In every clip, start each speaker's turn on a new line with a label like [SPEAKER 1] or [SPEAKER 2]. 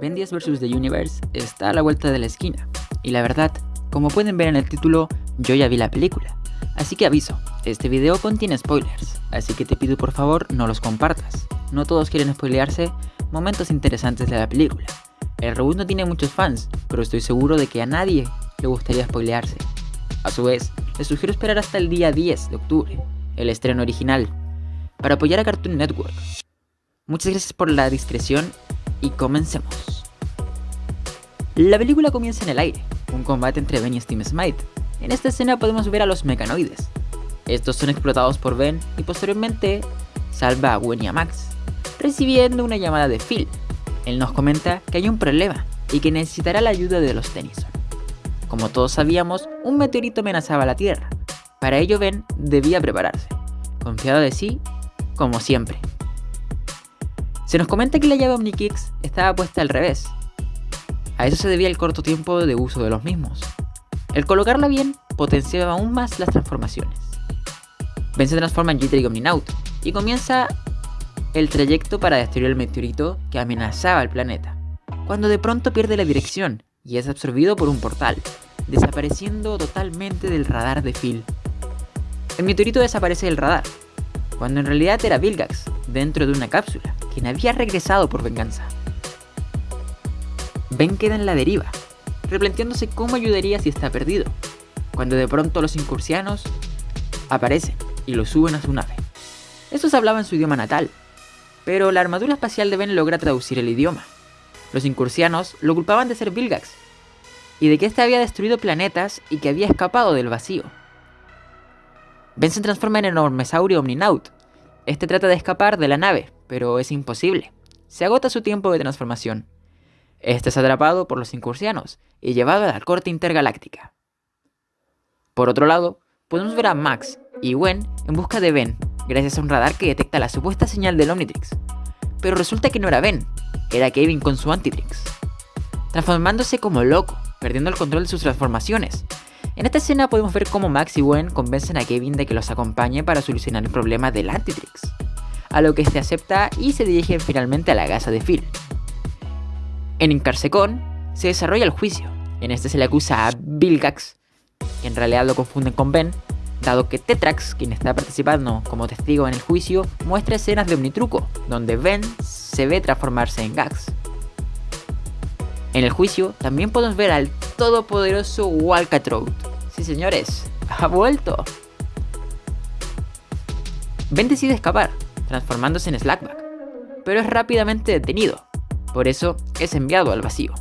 [SPEAKER 1] Ben 10 vs. The Universe está a la vuelta de la esquina, y la verdad, como pueden ver en el título, yo ya vi la película. Así que aviso, este video contiene spoilers, así que te pido por favor no los compartas. No todos quieren spoilearse momentos interesantes de la película. El reboot no tiene muchos fans, pero estoy seguro de que a nadie le gustaría spoilearse. A su vez, les sugiero esperar hasta el día 10 de octubre, el estreno original, para apoyar a Cartoon Network. Muchas gracias por la discreción y comencemos. La película comienza en el aire, un combate entre Ben y Steam Smite. En esta escena podemos ver a los mecanoides. Estos son explotados por Ben y posteriormente salva a Gwen y a Max, recibiendo una llamada de Phil. Él nos comenta que hay un problema y que necesitará la ayuda de los Tennyson. Como todos sabíamos, un meteorito amenazaba la Tierra. Para ello Ben debía prepararse, confiado de sí, como siempre. Se nos comenta que la llave OmniKicks estaba puesta al revés. A eso se debía el corto tiempo de uso de los mismos. El colocarla bien potenciaba aún más las transformaciones. Ben se transforma en Jittery Omninaut y comienza el trayecto para destruir el meteorito que amenazaba al planeta, cuando de pronto pierde la dirección y es absorbido por un portal, desapareciendo totalmente del radar de Phil. El meteorito desaparece del radar, cuando en realidad era Vilgax, dentro de una cápsula, quien había regresado por venganza. Ben queda en la deriva, replanteándose cómo ayudaría si está perdido, cuando de pronto los incursianos aparecen y lo suben a su nave. Estos hablaban su idioma natal, pero la armadura espacial de Ben logra traducir el idioma. Los incursianos lo culpaban de ser Vilgax, y de que éste había destruido planetas y que había escapado del vacío. Ben se transforma en enormesaurio Omninaut. Este trata de escapar de la nave, pero es imposible. Se agota su tiempo de transformación. Este es atrapado por los incursianos y llevado a la corte intergaláctica. Por otro lado, podemos ver a Max y Gwen en busca de Ben, gracias a un radar que detecta la supuesta señal del Omnitrix. Pero resulta que no era Ben, era Kevin con su Antitrix. Transformándose como loco, perdiendo el control de sus transformaciones, en esta escena podemos ver cómo Max y Gwen convencen a Kevin de que los acompañe para solucionar el problema del Antitrix, a lo que este acepta y se dirigen finalmente a la casa de Phil. En Incarsecon se desarrolla el juicio, en este se le acusa a Vilgax, que en realidad lo confunden con Ben, dado que Tetrax, quien está participando como testigo en el juicio, muestra escenas de Omnitruco, donde Ben se ve transformarse en Gax. En el juicio también podemos ver al todopoderoso Walkatrout. Sí señores, ha vuelto. Ben decide escapar, transformándose en Slackback, pero es rápidamente detenido, por eso es enviado al vacío.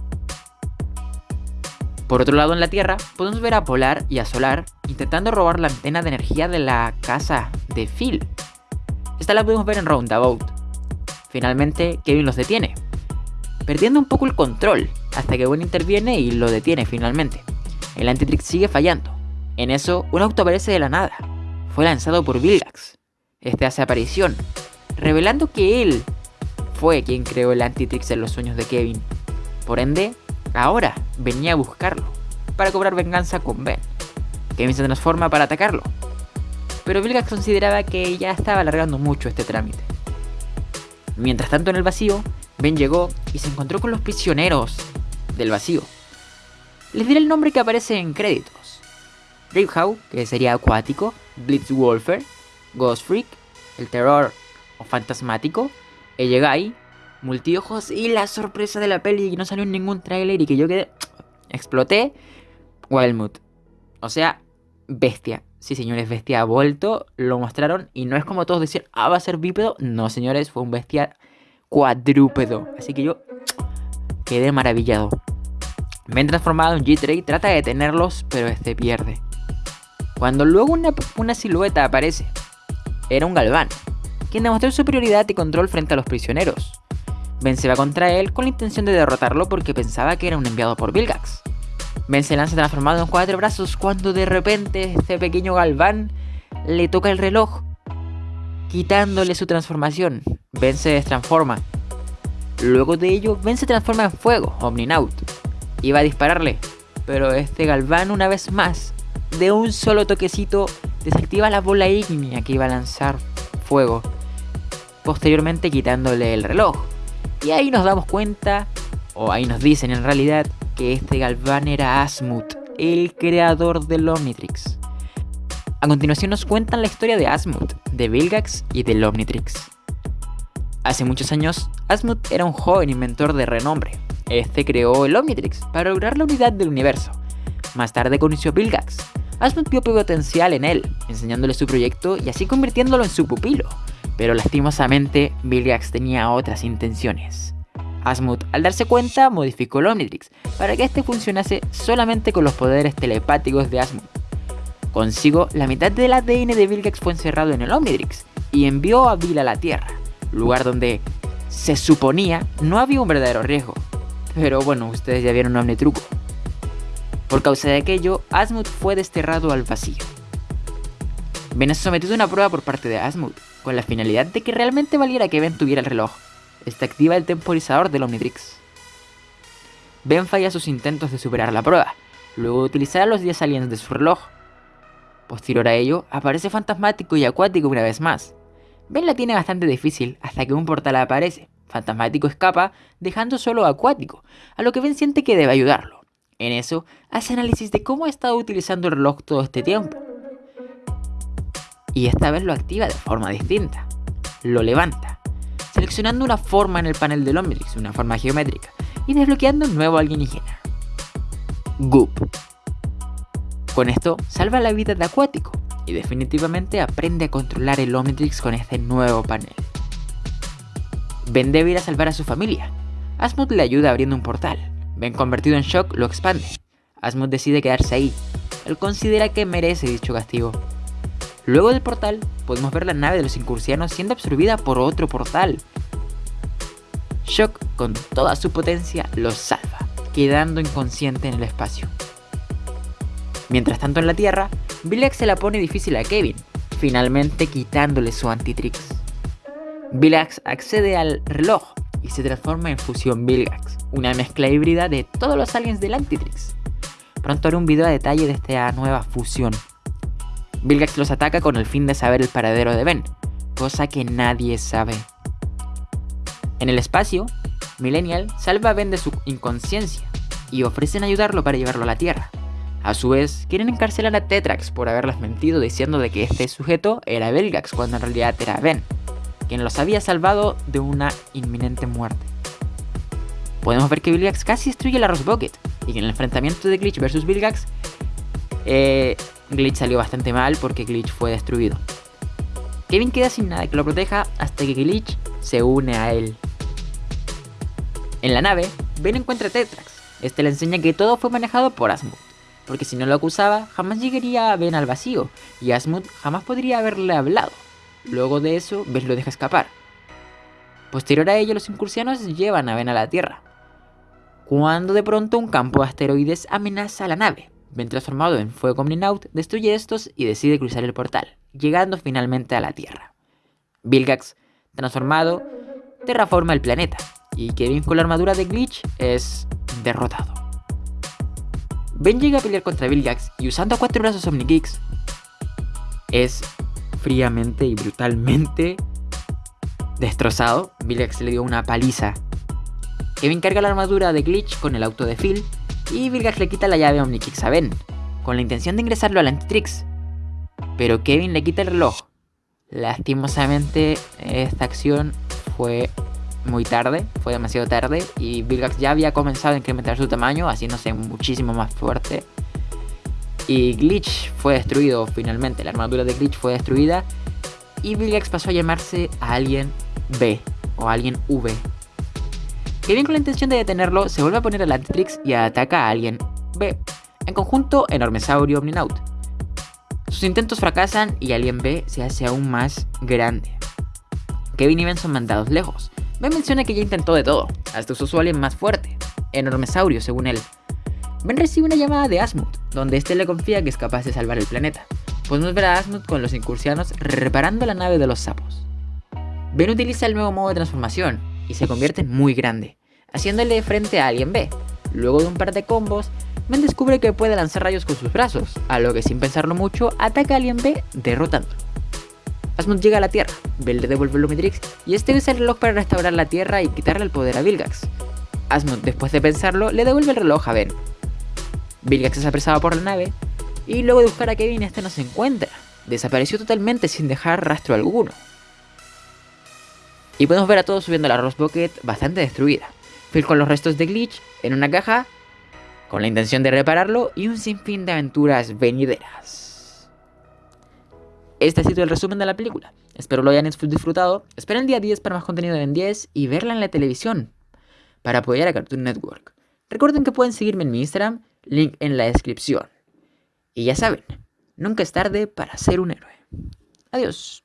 [SPEAKER 1] Por otro lado en la Tierra, podemos ver a Polar y a Solar intentando robar la antena de energía de la casa de Phil. Esta la podemos ver en Roundabout. Finalmente, Kevin los detiene, perdiendo un poco el control, hasta que Gwen interviene y lo detiene finalmente. El Antitrix sigue fallando. En eso, un auto aparece de la nada. Fue lanzado por Vilgax. Este hace aparición, revelando que él fue quien creó el Antitrix en los sueños de Kevin. Por ende, ahora venía a buscarlo, para cobrar venganza con Ben. Kevin se transforma para atacarlo, pero Vilgax consideraba que ya estaba alargando mucho este trámite. Mientras tanto en el vacío, Ben llegó y se encontró con los prisioneros del vacío. Les diré el nombre que aparece en créditos. Riphow, que sería acuático, Blitzwolfer, Ghost Freak, el terror o fantasmático, Eyegai, multiojos y la sorpresa de la peli que no salió en ningún tráiler y que yo quedé... exploté, Wildmood. O sea, bestia. Sí, señores, bestia ha vuelto, lo mostraron y no es como todos decían, ah, va a ser bípedo. No, señores, fue un bestia cuadrúpedo. Así que yo quedé maravillado. Me he transformado en G-Tray, trata de detenerlos, pero este pierde. Cuando luego una silueta aparece, era un galván, quien demostró superioridad y control frente a los prisioneros. Ben se va contra él con la intención de derrotarlo porque pensaba que era un enviado por Vilgax. Ben se lanza transformado en cuatro brazos cuando de repente este pequeño galván le toca el reloj, quitándole su transformación. Ben se destransforma. Luego de ello, Ben se transforma en fuego, Omninaut. Iba a dispararle, pero este galván una vez más, de un solo toquecito, desactiva la bola ígnea que iba a lanzar fuego, posteriormente quitándole el reloj. Y ahí nos damos cuenta o ahí nos dicen en realidad, que este Galván era Asmut, el creador del Omnitrix. A continuación nos cuentan la historia de Asmut, de Vilgax y del Omnitrix. Hace muchos años, Asmut era un joven inventor de renombre. Este creó el Omnitrix para lograr la unidad del universo. Más tarde conoció a Vilgax. Asmut vio potencial en él, enseñándole su proyecto y así convirtiéndolo en su pupilo. Pero lastimosamente, Vilgax tenía otras intenciones. Asmut, al darse cuenta, modificó el Omnitrix para que este funcionase solamente con los poderes telepáticos de Asmut. Consigo, la mitad del ADN de Vilgax fue encerrado en el Omnitrix y envió a Bill a la Tierra, lugar donde se suponía no había un verdadero riesgo. Pero bueno, ustedes ya vieron un Omnitruco. Por causa de aquello, Asmut fue desterrado al vacío. Ben es sometido a una prueba por parte de Asmut, con la finalidad de que realmente valiera que Ben tuviera el reloj. Este activa el temporizador del Omnitrix. Ben falla sus intentos de superar la prueba, luego de utilizar los 10 aliens de su reloj, Posterior a ello, aparece fantasmático y acuático una vez más. Ben la tiene bastante difícil hasta que un portal aparece. Fantasmático escapa, dejando solo a acuático, a lo que Ben siente que debe ayudarlo. En eso, hace análisis de cómo ha estado utilizando el reloj todo este tiempo. Y esta vez lo activa de forma distinta. Lo levanta, seleccionando una forma en el panel del Omnitrix, una forma geométrica, y desbloqueando un nuevo alienígena. Goop. Con esto, salva la vida de Acuático y definitivamente aprende a controlar el Omnitrix con este nuevo panel. Ben debe ir a salvar a su familia. Asmod le ayuda abriendo un portal. Ben convertido en shock lo expande. Asmod decide quedarse ahí. Él considera que merece dicho castigo. Luego del portal, podemos ver la nave de los incursianos siendo absorbida por otro portal. Shock, con toda su potencia, los salva, quedando inconsciente en el espacio. Mientras tanto en la Tierra, Vilgax se la pone difícil a Kevin, finalmente quitándole su Antitrix. Vilgax accede al reloj y se transforma en Fusión Vilgax, una mezcla híbrida de todos los aliens del Antitrix. Pronto haré un video a detalle de esta nueva fusión. Vilgax los ataca con el fin de saber el paradero de Ben, cosa que nadie sabe. En el espacio, Millennial salva a Ben de su inconsciencia y ofrecen ayudarlo para llevarlo a la Tierra. A su vez, quieren encarcelar a Tetrax por haberles mentido diciendo de que este sujeto era Belgax cuando en realidad era Ben, quien los había salvado de una inminente muerte. Podemos ver que Vilgax casi destruye la Rose Bucket y que en el enfrentamiento de Glitch vs Vilgax, eh, Glitch salió bastante mal porque Glitch fue destruido. Kevin queda sin nada que lo proteja hasta que Glitch se une a él. En la nave, Ben encuentra a Tetrax. Este le enseña que todo fue manejado por Asmod porque si no lo acusaba, jamás llegaría a Ben al vacío, y Asmund jamás podría haberle hablado. Luego de eso, Ben lo deja escapar. Posterior a ello, los incursianos llevan a Ben a la Tierra. Cuando de pronto un campo de asteroides amenaza a la nave. Ben transformado en fuego Omninaut destruye estos y decide cruzar el portal, llegando finalmente a la Tierra. Vilgax, transformado, terraforma el planeta, y Kevin con la armadura de Glitch es derrotado. Ben llega a pelear contra Vilgax y usando cuatro brazos Omnikicks es fríamente y brutalmente destrozado. Vilgax le dio una paliza. Kevin carga la armadura de Glitch con el auto de Phil y Vilgax le quita la llave Omnikicks a Ben, con la intención de ingresarlo al Antitrix. Pero Kevin le quita el reloj. Lastimosamente esta acción fue muy tarde, fue demasiado tarde y Vilgax ya había comenzado a incrementar su tamaño, haciéndose muchísimo más fuerte. Y Glitch fue destruido finalmente, la armadura de Glitch fue destruida y Vilgax pasó a llamarse Alien B o Alien V. bien con la intención de detenerlo se vuelve a poner al Antitrix y ataca a Alien B. En conjunto, Enormesaurio Omninaut. Sus intentos fracasan y Alien B se hace aún más grande. Kevin y Ben son mandados lejos, Ben menciona que ya intentó de todo, hasta usó su alien más fuerte, Enormesaurio según él. Ben recibe una llamada de Asmut, donde este le confía que es capaz de salvar el planeta. Podemos ver a Asmut con los incursianos reparando la nave de los sapos. Ben utiliza el nuevo modo de transformación y se convierte en muy grande, haciéndole frente a Alien B. Luego de un par de combos, Ben descubre que puede lanzar rayos con sus brazos, a lo que sin pensarlo mucho ataca a Alien B derrotándolo. Asmund llega a la Tierra, Bell le devuelve el Omnitrix y este usa el reloj para restaurar la Tierra y quitarle el poder a Vilgax. Asmund, después de pensarlo, le devuelve el reloj a Ben. Vilgax es apresado por la nave y luego de buscar a Kevin este no se encuentra. Desapareció totalmente sin dejar rastro alguno. Y podemos ver a todos subiendo la Rose Bucket bastante destruida. Phil con los restos de Glitch en una caja con la intención de repararlo y un sinfín de aventuras venideras. Este ha sido el resumen de la película. Espero lo hayan disfrutado. Esperen el día 10 para más contenido de Ben 10 y verla en la televisión para apoyar a Cartoon Network. Recuerden que pueden seguirme en mi Instagram, link en la descripción. Y ya saben, nunca es tarde para ser un héroe. Adiós.